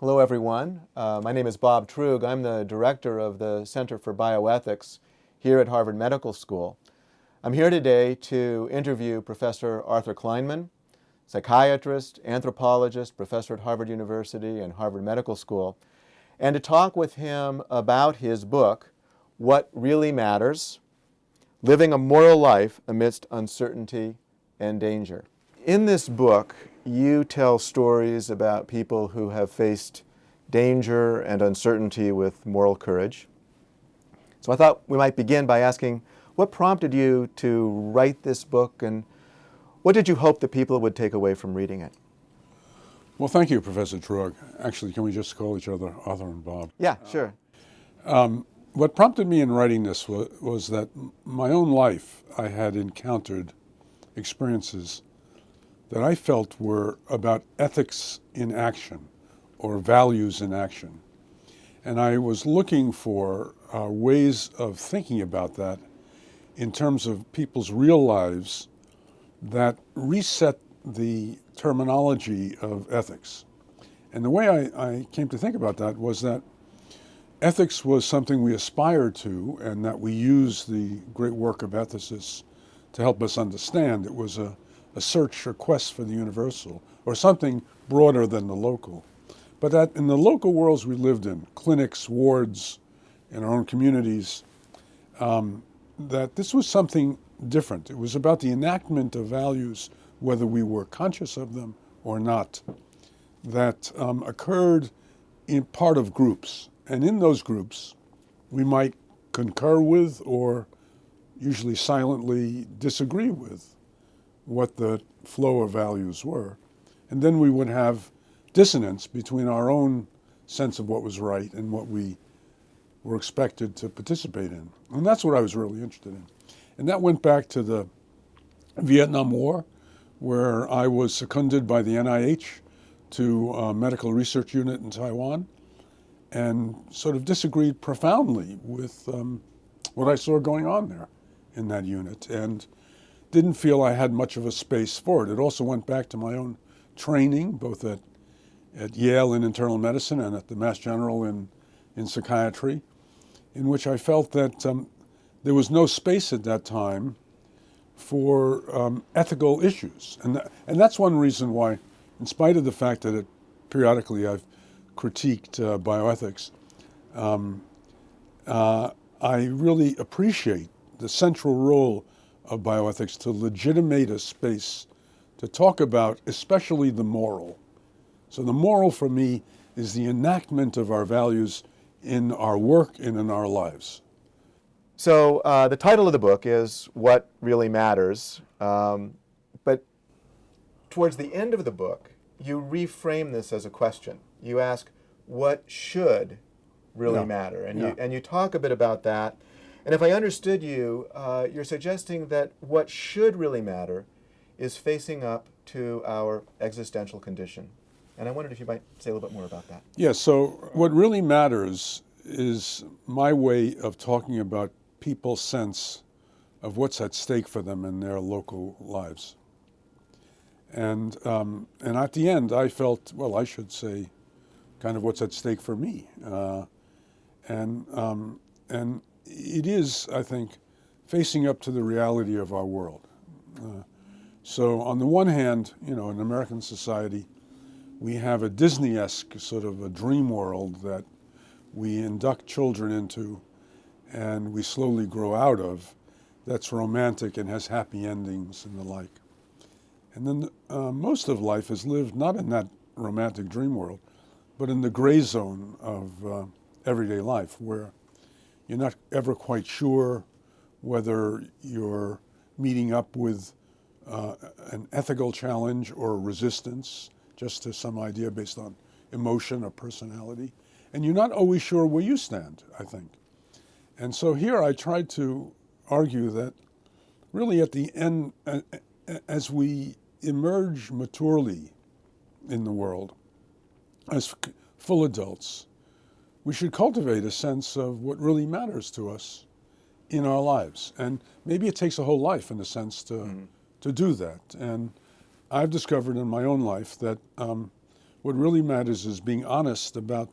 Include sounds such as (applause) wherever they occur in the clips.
Hello, everyone. Uh, my name is Bob Truog. I'm the director of the Center for Bioethics here at Harvard Medical School. I'm here today to interview Professor Arthur Kleinman, psychiatrist, anthropologist, professor at Harvard University and Harvard Medical School, and to talk with him about his book, What Really Matters, Living a Moral Life Amidst Uncertainty and Danger. In this book, you tell stories about people who have faced danger and uncertainty with moral courage. So I thought we might begin by asking, what prompted you to write this book and what did you hope that people would take away from reading it? Well, thank you, Professor Truog. Actually, can we just call each other Arthur and Bob? Yeah, sure. Um, what prompted me in writing this was, was that my own life, I had encountered experiences that I felt were about ethics in action or values in action. And I was looking for uh, ways of thinking about that in terms of people's real lives that reset the terminology of ethics. And the way I, I came to think about that was that ethics was something we aspired to and that we use the great work of ethicists to help us understand. It was a a search or quest for the universal or something broader than the local. But that in the local worlds we lived in, clinics, wards, in our own communities, um, that this was something different. It was about the enactment of values, whether we were conscious of them or not, that um, occurred in part of groups. And in those groups, we might concur with or usually silently disagree with what the flow of values were. And then we would have dissonance between our own sense of what was right and what we were expected to participate in. And that's what I was really interested in. And that went back to the Vietnam War, where I was seconded by the NIH to a medical research unit in Taiwan and sort of disagreed profoundly with um, what I saw going on there in that unit. And didn't feel I had much of a space for it. It also went back to my own training, both at, at Yale in internal medicine and at the Mass General in, in psychiatry, in which I felt that um, there was no space at that time for um, ethical issues. And, and that's one reason why, in spite of the fact that it, periodically I've critiqued uh, bioethics, um, uh, I really appreciate the central role of bioethics to legitimate a space to talk about especially the moral. So the moral for me is the enactment of our values in our work and in our lives. So uh, the title of the book is What Really Matters, um, but towards the end of the book, you reframe this as a question. You ask, what should really yeah. matter? And, yeah. you, and you talk a bit about that and if I understood you, uh, you're suggesting that what should really matter is facing up to our existential condition. And I wondered if you might say a little bit more about that. Yeah, so what really matters is my way of talking about people's sense of what's at stake for them in their local lives. And, um, and at the end, I felt, well, I should say kind of what's at stake for me. Uh, and, um, and it is, I think, facing up to the reality of our world. Uh, so on the one hand, you know, in American society, we have a Disney-esque sort of a dream world that we induct children into and we slowly grow out of that's romantic and has happy endings and the like. And then uh, most of life is lived not in that romantic dream world, but in the gray zone of uh, everyday life where you're not ever quite sure whether you're meeting up with uh, an ethical challenge or resistance just to some idea based on emotion or personality. And you're not always sure where you stand, I think. And so here I tried to argue that really at the end, as we emerge maturely in the world, as full adults, we should cultivate a sense of what really matters to us in our lives. And maybe it takes a whole life, in a sense, to, mm. to do that. And I've discovered in my own life that um, what really matters is being honest about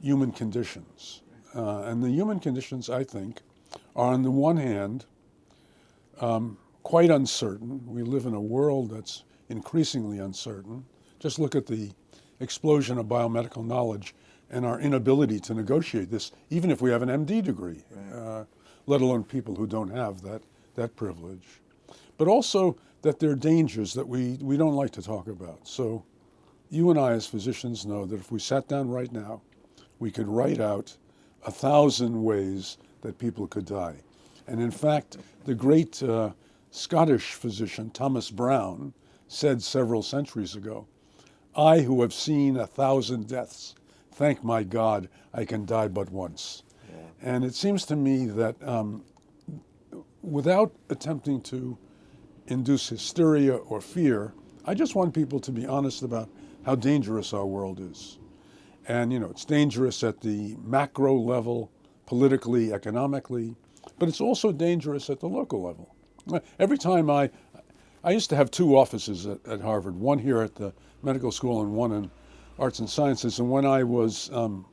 human conditions. Uh, and the human conditions, I think, are on the one hand um, quite uncertain. We live in a world that's increasingly uncertain. Just look at the explosion of biomedical knowledge and our inability to negotiate this, even if we have an MD degree, right. uh, let alone people who don't have that, that privilege. But also that there are dangers that we, we don't like to talk about. So you and I as physicians know that if we sat down right now, we could write out a thousand ways that people could die. And in fact, the great uh, Scottish physician Thomas Brown said several centuries ago, I who have seen a thousand deaths, thank my God I can die but once. Yeah. And it seems to me that um, without attempting to induce hysteria or fear, I just want people to be honest about how dangerous our world is. And, you know, it's dangerous at the macro level, politically, economically, but it's also dangerous at the local level. Every time I, I used to have two offices at, at Harvard, one here at the medical school and one in arts and sciences. And when I was um,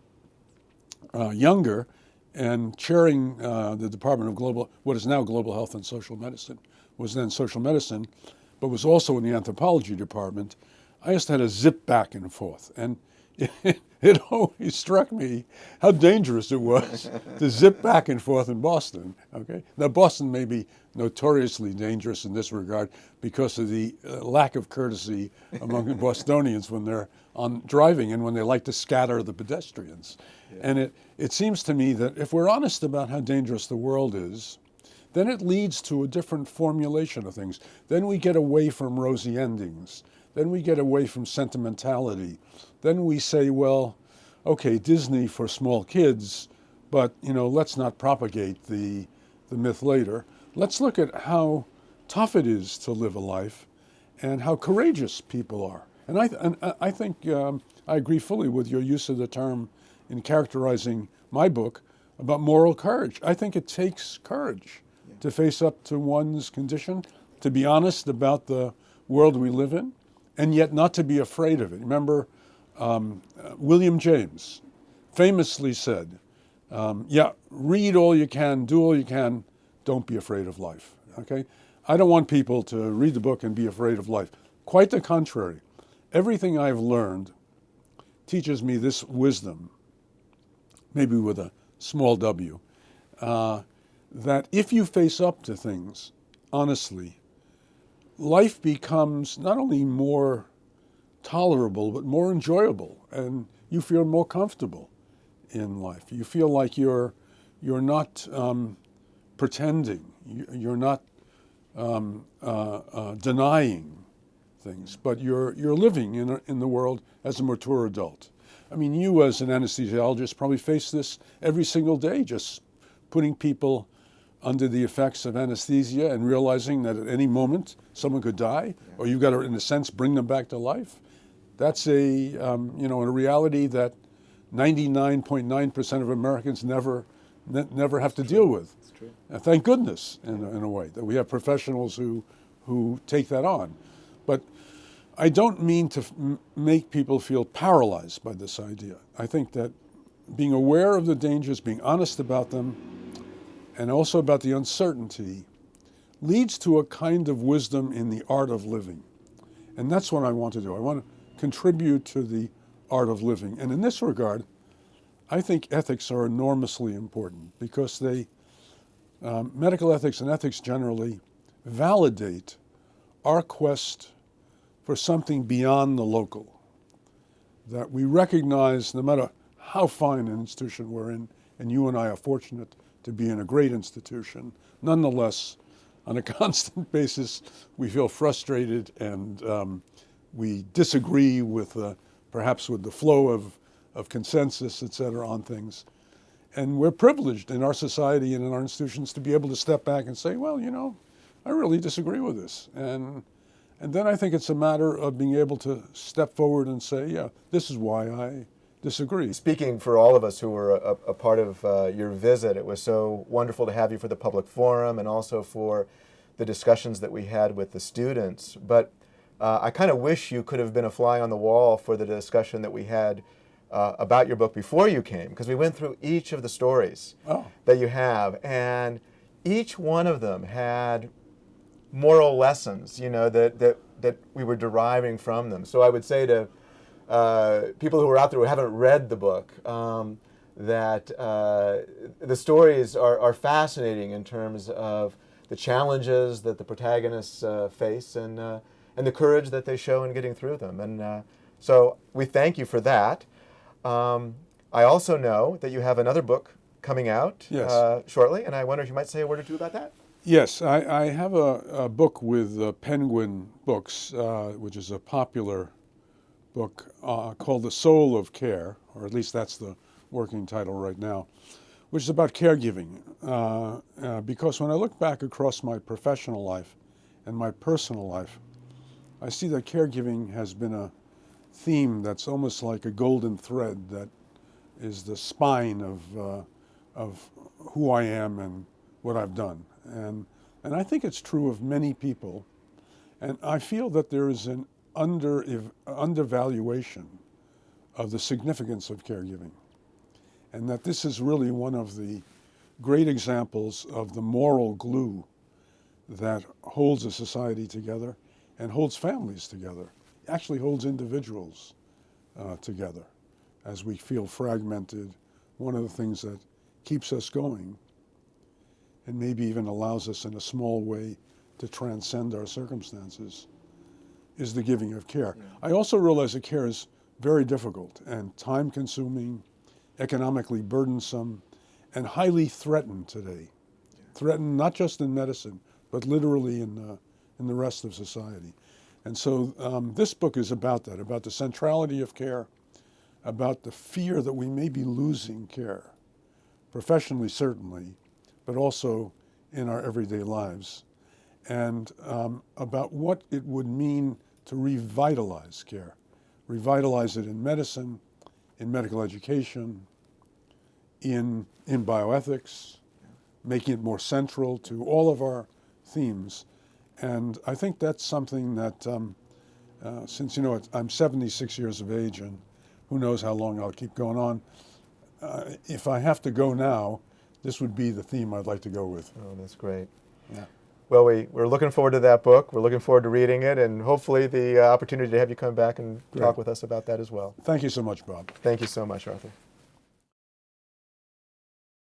uh, younger and chairing uh, the Department of Global, what is now Global Health and Social Medicine, was then social medicine, but was also in the anthropology department, I just had to zip back and forth. And it, (laughs) it always struck me how dangerous it was to zip back and forth in Boston. Okay, now Boston may be notoriously dangerous in this regard because of the uh, lack of courtesy among Bostonians when they're on driving and when they like to scatter the pedestrians. Yeah. And it, it seems to me that if we're honest about how dangerous the world is, then it leads to a different formulation of things. Then we get away from rosy endings. Then we get away from sentimentality. Then we say, well, okay, Disney for small kids, but you know, let's not propagate the, the myth later. Let's look at how tough it is to live a life and how courageous people are. And I, and I think um, I agree fully with your use of the term in characterizing my book about moral courage. I think it takes courage yeah. to face up to one's condition, to be honest about the world we live in, and yet not to be afraid of it. Remember, um, uh, William James famously said, um, yeah, read all you can, do all you can, don't be afraid of life, okay? I don't want people to read the book and be afraid of life. Quite the contrary. Everything I've learned teaches me this wisdom, maybe with a small w, uh, that if you face up to things honestly, life becomes not only more tolerable, but more enjoyable, and you feel more comfortable in life. You feel like you're, you're not um, pretending, you're not um, uh, uh, denying things, but you're, you're living in, a, in the world as a mature adult. I mean, you as an anesthesiologist probably face this every single day, just putting people under the effects of anesthesia and realizing that at any moment someone could die, or you've got to, in a sense, bring them back to life. That's a, um, you know, a reality that 99.9% of Americans never, ne never have to deal with. And thank goodness, in a, in a way, that we have professionals who, who take that on. But I don't mean to make people feel paralyzed by this idea. I think that being aware of the dangers, being honest about them, and also about the uncertainty leads to a kind of wisdom in the art of living. And that's what I want to do. I want to contribute to the art of living. And in this regard, I think ethics are enormously important because they, um, medical ethics and ethics generally, validate our quest for something beyond the local. That we recognize, no matter how fine an institution we're in, and you and I are fortunate to be in a great institution. Nonetheless, on a (laughs) constant basis, we feel frustrated and um, we disagree with uh, perhaps with the flow of, of consensus, et cetera, on things. And we're privileged in our society and in our institutions to be able to step back and say, well, you know, I really disagree with this. And, and then I think it's a matter of being able to step forward and say, yeah, this is why I disagree. Speaking for all of us who were a, a part of uh, your visit, it was so wonderful to have you for the public forum and also for the discussions that we had with the students. But uh, I kind of wish you could have been a fly on the wall for the discussion that we had uh, about your book before you came, because we went through each of the stories Oh. that you have, and each one of them had moral lessons, you know, that, that, that we were deriving from them. So I would say to uh, people who are out there who haven't read the book um, that uh, the stories are, are fascinating in terms of the challenges that the protagonists uh, face and, uh, and the courage that they show in getting through them. And uh, so we thank you for that. Um, I also know that you have another book coming out Yes. uh, shortly, and I wonder if you might say a word or two about that. Yes, I, I have a, a book with uh, Penguin Books, uh, which is a popular book uh, called The Soul of Care, or at least that's the working title right now, which is about caregiving. Uh, uh, because when I look back across my professional life and my personal life, I see that caregiving has been a theme that's almost like a golden thread that is the spine of, uh, of who I am and what I've done. And, and I think it's true of many people. And I feel that there is an under, undervaluation of the significance of caregiving. And that this is really one of the great examples of the moral glue that holds a society together and holds families together, actually holds individuals uh, together as we feel fragmented. One of the things that keeps us going and maybe even allows us in a small way to transcend our circumstances is the giving of care. I also realize that care is very difficult and time consuming, economically burdensome, and highly threatened today. Threatened not just in medicine, but literally in, uh, in the rest of society. And so um, this book is about that, about the centrality of care, about the fear that we may be losing care, professionally certainly, but also in our everyday lives, and um, about what it would mean to revitalize care, revitalize it in medicine, in medical education, in, in bioethics, making it more central to all of our themes. And I think that's something that, um, uh, since you know it, I'm 76 years of age, and who knows how long I'll keep going on. Uh, if I have to go now, this would be the theme I'd like to go with. Oh, that's great. Yeah. Well, we, we're looking forward to that book. We're looking forward to reading it, and hopefully the uh, opportunity to have you come back and talk with us about that as well. Thank you so much, Bob. Thank you so much, Arthur.